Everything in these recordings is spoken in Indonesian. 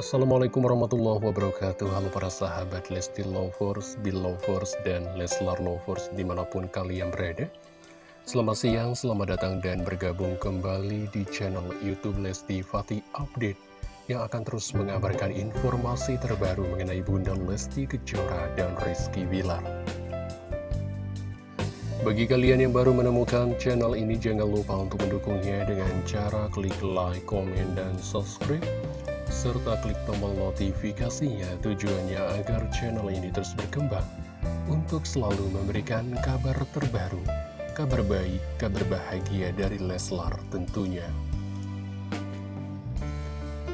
Assalamualaikum warahmatullahi wabarakatuh. Halo para sahabat Lesti Lovers, Belovers, dan Leslar Lovers di mana pun kalian berada. Selamat siang, selamat datang dan bergabung kembali di channel Youtube Lesti Fatih Update Yang akan terus mengabarkan informasi terbaru mengenai Bunda Lesti Kejora dan Rizky Wilar bagi kalian yang baru menemukan channel ini, jangan lupa untuk mendukungnya dengan cara klik like, komen, dan subscribe serta klik tombol notifikasinya tujuannya agar channel ini terus berkembang untuk selalu memberikan kabar terbaru, kabar baik, kabar bahagia dari Leslar tentunya.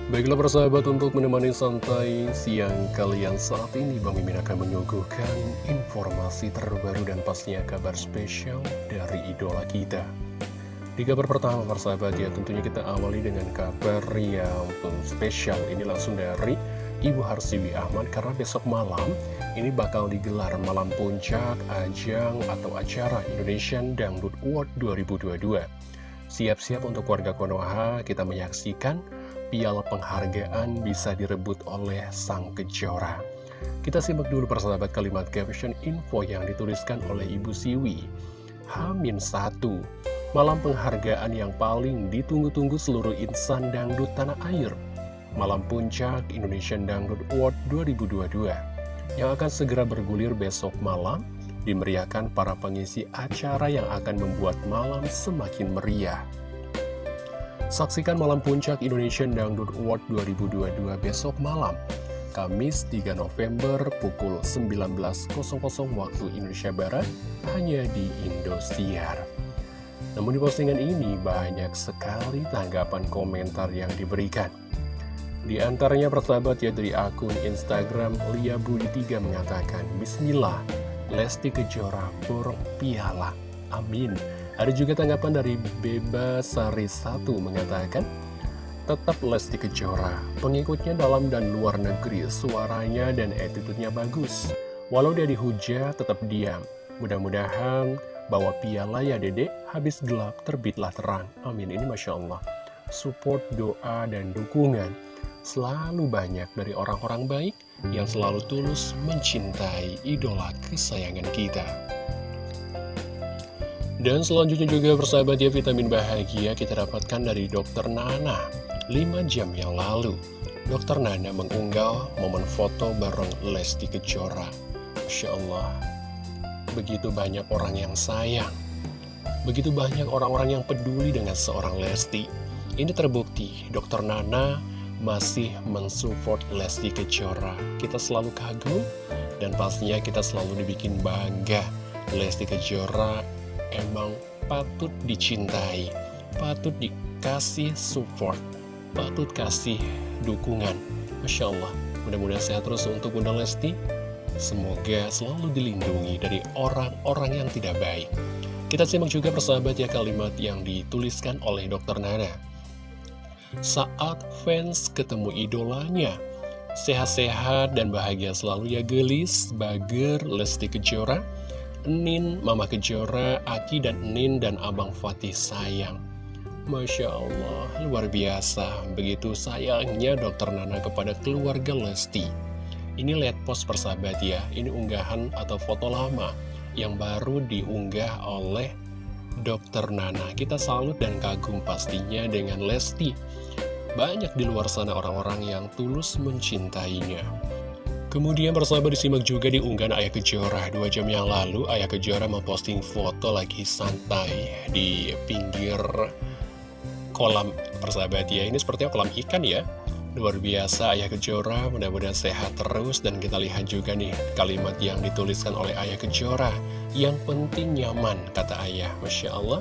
Baiklah persahabat untuk menemani santai siang kalian saat ini Bang Mimin akan menyuguhkan informasi terbaru dan pastinya kabar spesial dari idola kita. Di kabar pertama persahabat ya. Tentunya kita awali dengan kabar yang spesial. Ini langsung dari Ibu Harsiwi Ahmad. Karena besok malam ini bakal digelar malam puncak ajang atau acara Indonesian Dangdut Award 2022 Siap-siap untuk warga Konoha kita menyaksikan piala penghargaan bisa direbut oleh Sang Kejora. Kita simak dulu persahabat kalimat caption info yang dituliskan oleh Ibu Siwi. Hamin 1 Malam penghargaan yang paling ditunggu-tunggu seluruh insan dangdut tanah air Malam Puncak Indonesian Dangdut Award 2022 Yang akan segera bergulir besok malam Dimeriahkan para pengisi acara yang akan membuat malam semakin meriah Saksikan Malam Puncak Indonesian Dangdut Award 2022 besok malam Kamis 3 November pukul 19.00 waktu Indonesia Barat hanya di Indosiar. Namun di postingan ini banyak sekali tanggapan komentar yang diberikan. Di antaranya persahabat ya dari akun Instagram Lia Budi 3 mengatakan Bismillah, Lesti Kejora borong piala, amin. Ada juga tanggapan dari Beba Sari 1 mengatakan Tetap Lesti Kejora, pengikutnya dalam dan luar negeri, suaranya dan attitude-nya bagus. Walau dia dihujat, tetap diam. Mudah-mudahan bawa piala ya dedek, habis gelap terbitlah terang. Amin, ini Masya Allah. Support, doa, dan dukungan selalu banyak dari orang-orang baik yang selalu tulus mencintai idola kesayangan kita. Dan selanjutnya juga persahabat ya vitamin bahagia kita dapatkan dari dokter Nana 5 jam yang lalu Dokter Nana mengunggah momen foto bareng Lesti Kejora Masya Allah Begitu banyak orang yang sayang Begitu banyak orang-orang yang peduli dengan seorang Lesti. Ini terbukti Dokter Nana masih mensupport Lesti Kejora. Kita selalu kagum dan pastinya kita selalu dibikin bangga Lesti Kejora emang patut dicintai Patut dikasih support Patut kasih dukungan. Masya Allah Mudah-mudahan sehat terus untuk Bunda Lesti. Semoga selalu dilindungi dari orang-orang yang tidak baik. Kita simak juga persahabat ya kalimat yang dituliskan oleh Dr. Nana. Saat fans ketemu idolanya, sehat-sehat dan bahagia selalu ya gelis, bager, Lesti Kejora, Nin, Mama Kejora, Aki dan Nin dan Abang Fatih sayang. Masya Allah, luar biasa. Begitu sayangnya Dokter Nana kepada keluarga Lesti. Ini lihat post persahabat ya, ini unggahan atau foto lama yang baru diunggah oleh Dokter Nana. Kita salut dan kagum pastinya dengan Lesti. Banyak di luar sana orang-orang yang tulus mencintainya. Kemudian persahabat disimak juga di unggahan Ayah Kejora Dua jam yang lalu Ayah Kejora memposting foto lagi santai di pinggir kolam persahabat ya Ini sepertinya kolam ikan ya Luar biasa Ayah Kejora, mudah-mudahan sehat terus dan kita lihat juga nih kalimat yang dituliskan oleh Ayah Kejora. Yang penting nyaman, kata Ayah. Masya Allah,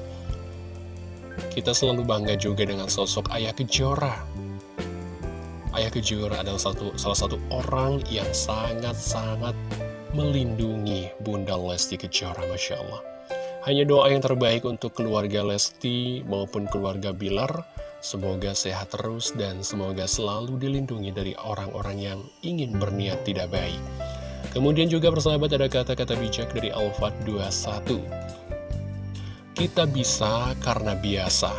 kita selalu bangga juga dengan sosok Ayah Kejora. Ayah Kejora adalah satu, salah satu orang yang sangat-sangat melindungi Bunda Lesti Kejora, Masya Allah. Hanya doa yang terbaik untuk keluarga Lesti maupun keluarga Bilar, Semoga sehat terus dan semoga selalu dilindungi dari orang-orang yang ingin berniat tidak baik. Kemudian juga persahabat ada kata-kata bijak dari Alfat 21. Kita bisa karena biasa.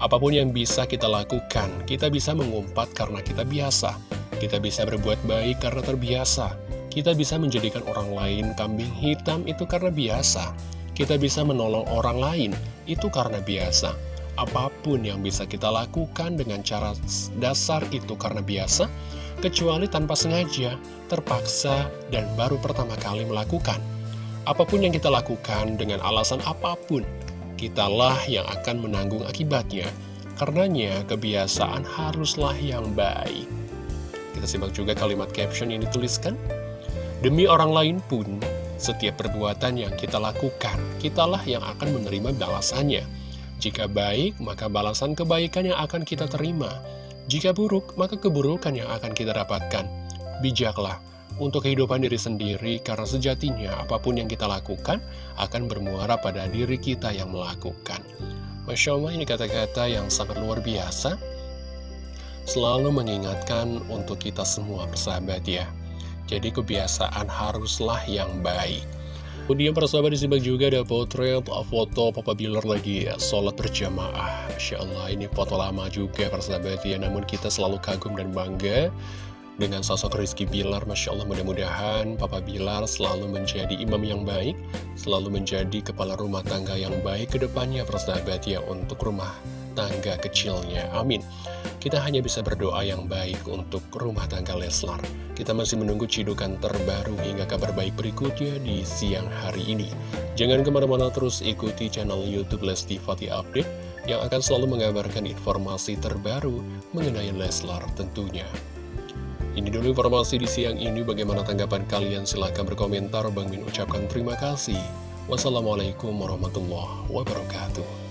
Apa pun yang bisa kita lakukan, kita bisa mengumpat karena kita biasa. Kita bisa berbuat baik karena terbiasa. Kita bisa menjadikan orang lain kambing hitam itu karena biasa. Kita bisa menolong orang lain itu karena biasa. Apa pun yang bisa kita lakukan dengan cara dasar itu karena biasa, kecuali tanpa sengaja, terpaksa, dan baru pertama kali melakukan. Apa pun yang kita lakukan dengan alasan apa pun, kitalah yang akan menanggung akibatnya. Karenanya, kebiasaan haruslah yang baik. Kita simak juga kalimat caption yang dituliskan. Demi orang lain pun, setiap perbuatan yang kita lakukan, kitalah yang akan menerima balasannya. Jika baik, maka balasan kebaikan yang akan kita terima. Jika buruk, maka keburukan yang akan kita dapatkan. Bijaklah untuk kehidupan diri sendiri, karena sejatinya apa pun yang kita lakukan akan bermuara pada diri kita yang melakukan. Masya Allah ini kata-kata yang sangat luar biasa, selalu mengingatkan untuk kita semua bersahabat ya. Jadi kebiasaan haruslah yang baik. Kemudian persahabat disimak juga ada potret foto Papa Bilar lagi ya, sholat berjamaah. Masya Allah ini foto lama juga persahabat ya, namun kita selalu kagum dan bangga dengan sosok Rizky Bilar. Masya Allah mudah-mudahan Papa Bilar selalu menjadi imam yang baik, selalu menjadi kepala rumah tangga yang baik ke depannya persahabat ya untuk rumah tangga kecilnya. Amin. Kita hanya bisa berdoa yang baik untuk rumah tangga Leslar. Kita masih menunggu cidukan terbaru hingga kabar baik berikutnya di siang hari ini. Jangan ke mana-mana terus ikuti channel Youtube Lesti Fatih Update yang akan selalu mengabarkan informasi terbaru mengenai Leslar tentunya. Ini dulu informasi di siang ini. Bagaimana tanggapan kalian? Silahkan berkomentar. Bang Min ucapkan terima kasih. Wassalamualaikum warahmatullahi wabarakatuh.